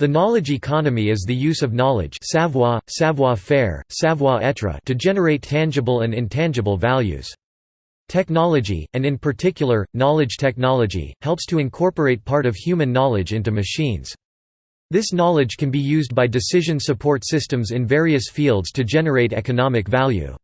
The knowledge economy is the use of knowledge savoir, savoir-faire, savoir-être to generate tangible and intangible values. Technology, and in particular, knowledge technology, helps to incorporate part of human knowledge into machines. This knowledge can be used by decision support systems in various fields to generate economic value.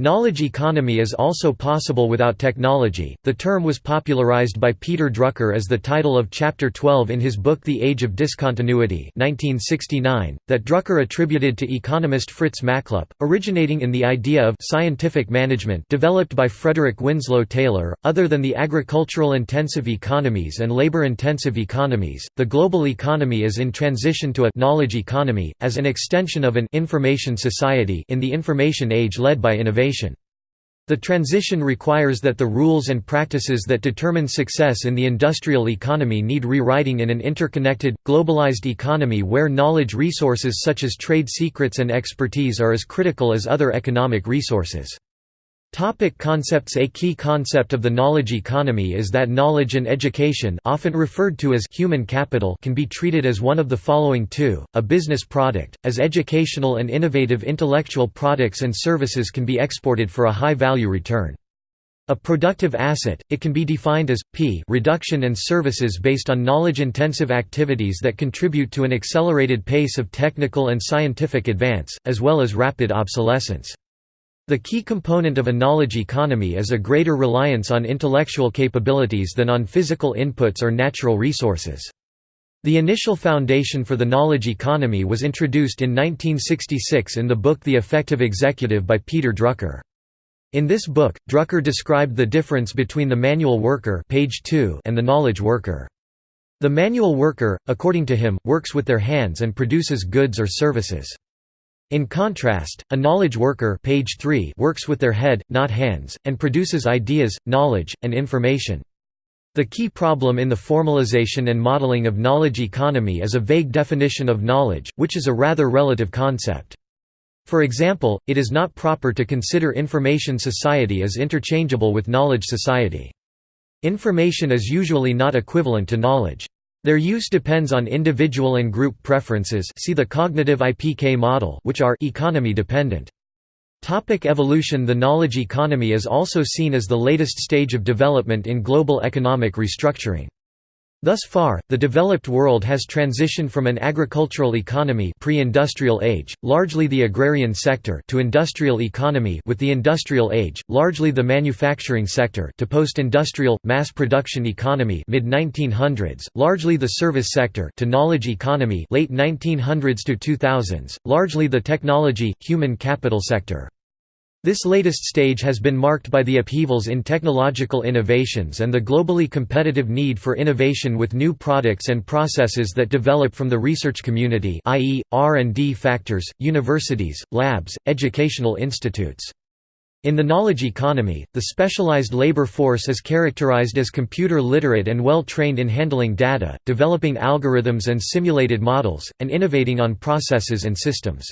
Knowledge economy is also possible without technology. The term was popularized by Peter Drucker as the title of Chapter 12 in his book The Age of Discontinuity, 1969, that Drucker attributed to economist Fritz Machlup, originating in the idea of scientific management developed by Frederick Winslow Taylor. Other than the agricultural intensive economies and labor intensive economies, the global economy is in transition to a knowledge economy as an extension of an information society in the information age led by innovation. The transition requires that the rules and practices that determine success in the industrial economy need rewriting in an interconnected, globalized economy where knowledge resources such as trade secrets and expertise are as critical as other economic resources. Topic concepts A key concept of the knowledge economy is that knowledge and education often referred to as human capital can be treated as one of the following two, a business product, as educational and innovative intellectual products and services can be exported for a high value return. A productive asset, it can be defined as, p reduction and services based on knowledge-intensive activities that contribute to an accelerated pace of technical and scientific advance, as well as rapid obsolescence. The key component of a knowledge economy is a greater reliance on intellectual capabilities than on physical inputs or natural resources. The initial foundation for the knowledge economy was introduced in 1966 in the book The Effective Executive by Peter Drucker. In this book, Drucker described the difference between the manual worker page 2 and the knowledge worker. The manual worker, according to him, works with their hands and produces goods or services. In contrast, a knowledge worker page 3 works with their head, not hands, and produces ideas, knowledge, and information. The key problem in the formalization and modeling of knowledge economy is a vague definition of knowledge, which is a rather relative concept. For example, it is not proper to consider information society as interchangeable with knowledge society. Information is usually not equivalent to knowledge. Their use depends on individual and group preferences see the cognitive IPK model which are economy dependent. Topic evolution The knowledge economy is also seen as the latest stage of development in global economic restructuring. Thus far, the developed world has transitioned from an agricultural economy pre-industrial age, largely the agrarian sector to industrial economy with the industrial age, largely the manufacturing sector to post-industrial, mass production economy mid-1900s, largely the service sector to knowledge economy late 1900s to 2000s, largely the technology, human capital sector. This latest stage has been marked by the upheavals in technological innovations and the globally competitive need for innovation with new products and processes that develop from the research community i.e., R&D factors, universities, labs, educational institutes. In the knowledge economy, the specialized labor force is characterized as computer literate and well trained in handling data, developing algorithms and simulated models, and innovating on processes and systems.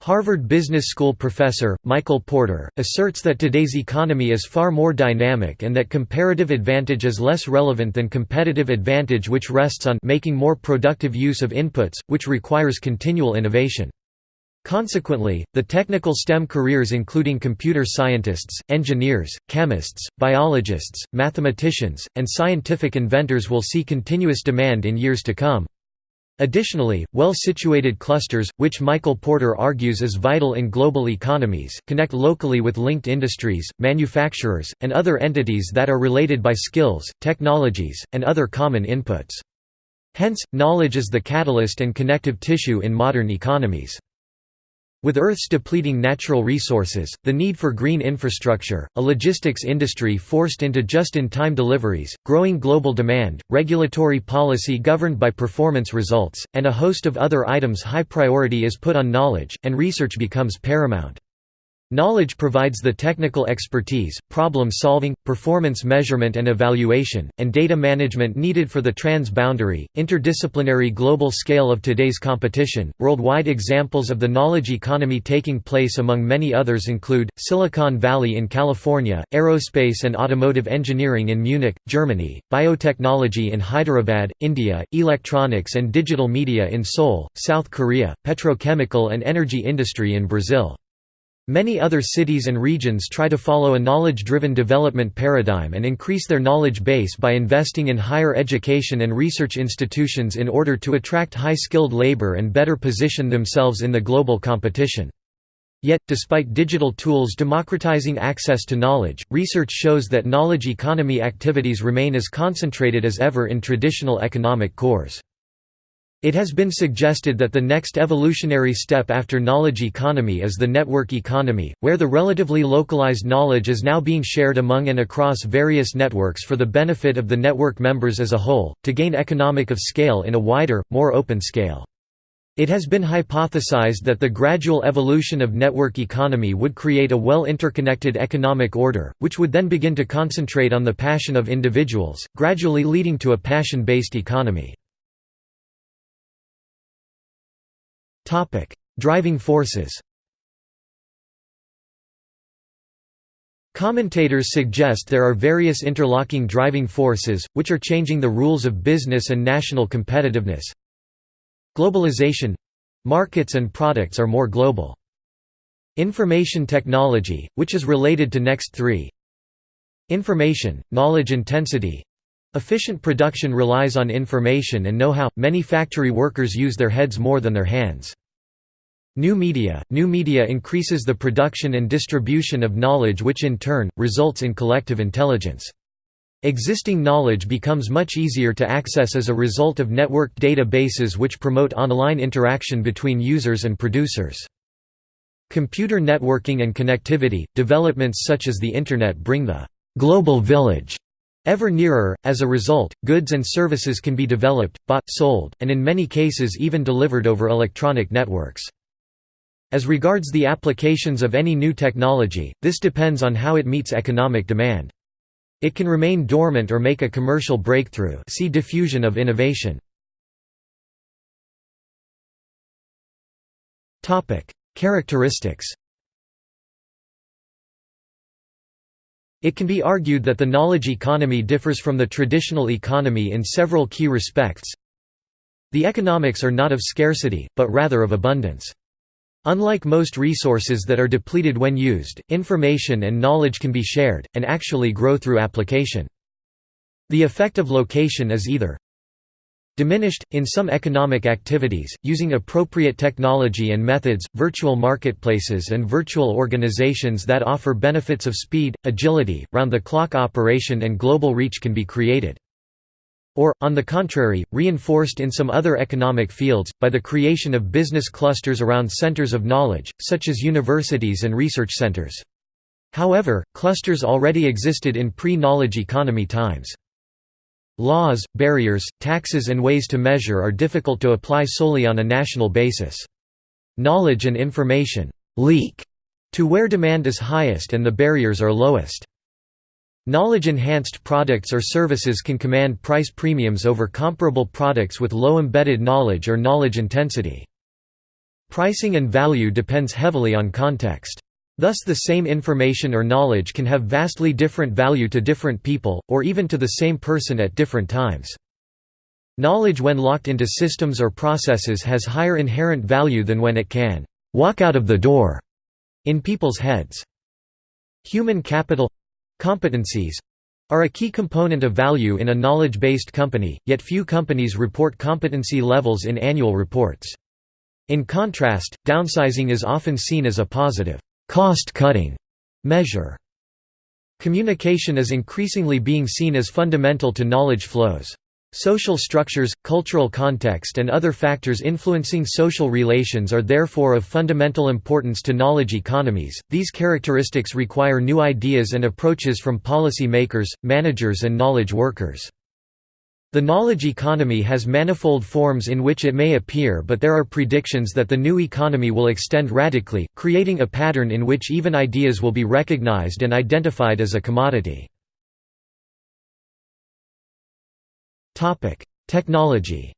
Harvard Business School professor, Michael Porter, asserts that today's economy is far more dynamic and that comparative advantage is less relevant than competitive advantage which rests on making more productive use of inputs, which requires continual innovation. Consequently, the technical STEM careers including computer scientists, engineers, chemists, biologists, mathematicians, and scientific inventors will see continuous demand in years to come. Additionally, well-situated clusters, which Michael Porter argues is vital in global economies, connect locally with linked industries, manufacturers, and other entities that are related by skills, technologies, and other common inputs. Hence, knowledge is the catalyst and connective tissue in modern economies. With Earth's depleting natural resources, the need for green infrastructure, a logistics industry forced into just-in-time deliveries, growing global demand, regulatory policy governed by performance results, and a host of other items high priority is put on knowledge, and research becomes paramount. Knowledge provides the technical expertise, problem-solving, performance measurement and evaluation, and data management needed for the trans-boundary, interdisciplinary global scale of today's competition. Worldwide examples of the knowledge economy taking place among many others include Silicon Valley in California, aerospace and automotive engineering in Munich, Germany, biotechnology in Hyderabad, India, electronics and digital media in Seoul, South Korea, petrochemical and energy industry in Brazil. Many other cities and regions try to follow a knowledge-driven development paradigm and increase their knowledge base by investing in higher education and research institutions in order to attract high-skilled labor and better position themselves in the global competition. Yet, despite digital tools democratizing access to knowledge, research shows that knowledge economy activities remain as concentrated as ever in traditional economic cores. It has been suggested that the next evolutionary step after knowledge economy is the network economy, where the relatively localized knowledge is now being shared among and across various networks for the benefit of the network members as a whole, to gain economic of scale in a wider, more open scale. It has been hypothesized that the gradual evolution of network economy would create a well interconnected economic order, which would then begin to concentrate on the passion of individuals, gradually leading to a passion-based economy. Driving forces Commentators suggest there are various interlocking driving forces, which are changing the rules of business and national competitiveness. Globalization markets and products are more global. Information technology, which is related to next three. Information, knowledge intensity Efficient production relies on information and know-how, many factory workers use their heads more than their hands. New media – New media increases the production and distribution of knowledge which in turn, results in collective intelligence. Existing knowledge becomes much easier to access as a result of networked databases which promote online interaction between users and producers. Computer networking and connectivity – Developments such as the Internet bring the «global village» ever nearer, as a result, goods and services can be developed, bought, sold, and in many cases even delivered over electronic networks. As regards the applications of any new technology, this depends on how it meets economic demand. It can remain dormant or make a commercial breakthrough see diffusion of innovation. Characteristics It can be argued that the knowledge economy differs from the traditional economy in several key respects. The economics are not of scarcity, but rather of abundance. Unlike most resources that are depleted when used, information and knowledge can be shared, and actually grow through application. The effect of location is either diminished, in some economic activities, using appropriate technology and methods, virtual marketplaces and virtual organizations that offer benefits of speed, agility, round-the-clock operation and global reach can be created or, on the contrary, reinforced in some other economic fields, by the creation of business clusters around centers of knowledge, such as universities and research centers. However, clusters already existed in pre-knowledge economy times. Laws, barriers, taxes and ways to measure are difficult to apply solely on a national basis. Knowledge and information «leak» to where demand is highest and the barriers are lowest. Knowledge-enhanced products or services can command price premiums over comparable products with low embedded knowledge or knowledge intensity. Pricing and value depends heavily on context. Thus the same information or knowledge can have vastly different value to different people, or even to the same person at different times. Knowledge when locked into systems or processes has higher inherent value than when it can «walk out of the door» in people's heads. Human capital Competencies are a key component of value in a knowledge-based company, yet few companies report competency levels in annual reports. In contrast, downsizing is often seen as a positive, cost-cutting measure. Communication is increasingly being seen as fundamental to knowledge flows. Social structures, cultural context and other factors influencing social relations are therefore of fundamental importance to knowledge economies. These characteristics require new ideas and approaches from policy makers, managers and knowledge workers. The knowledge economy has manifold forms in which it may appear but there are predictions that the new economy will extend radically, creating a pattern in which even ideas will be recognized and identified as a commodity. Technology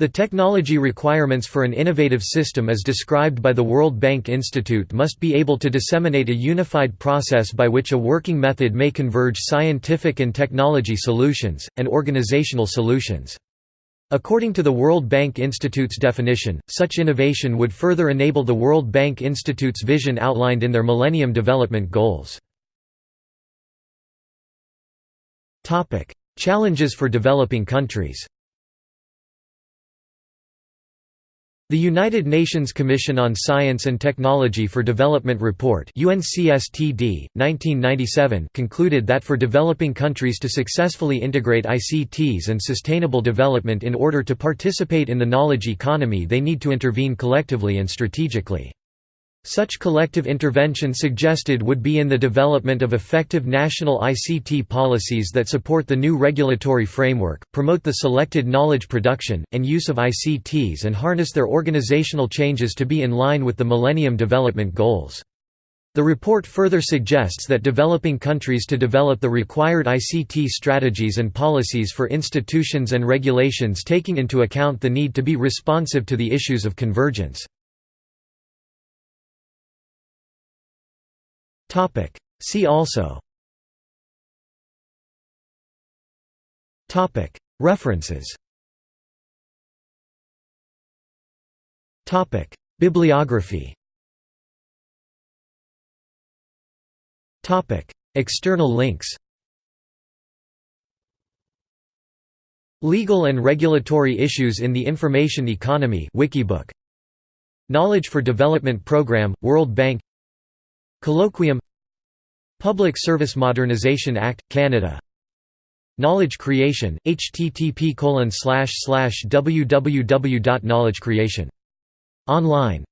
The technology requirements for an innovative system as described by the World Bank Institute must be able to disseminate a unified process by which a working method may converge scientific and technology solutions, and organizational solutions. According to the World Bank Institute's definition, such innovation would further enable the World Bank Institute's vision outlined in their Millennium Development Goals. Challenges for developing countries The United Nations Commission on Science and Technology for Development report UNCSTD, 1997 concluded that for developing countries to successfully integrate ICTs and sustainable development in order to participate in the knowledge economy they need to intervene collectively and strategically. Such collective intervention suggested would be in the development of effective national ICT policies that support the new regulatory framework, promote the selected knowledge production, and use of ICTs and harness their organizational changes to be in line with the Millennium Development Goals. The report further suggests that developing countries to develop the required ICT strategies and policies for institutions and regulations taking into account the need to be responsive to the issues of convergence. Topic. See also Topic. References Topic. Bibliography Topic. External links Legal and regulatory issues in the information economy Wikibook Knowledge for Development Program World Bank Colloquium Public Service Modernization Act, Canada. Knowledge Creation, http www.knowledgecreation.online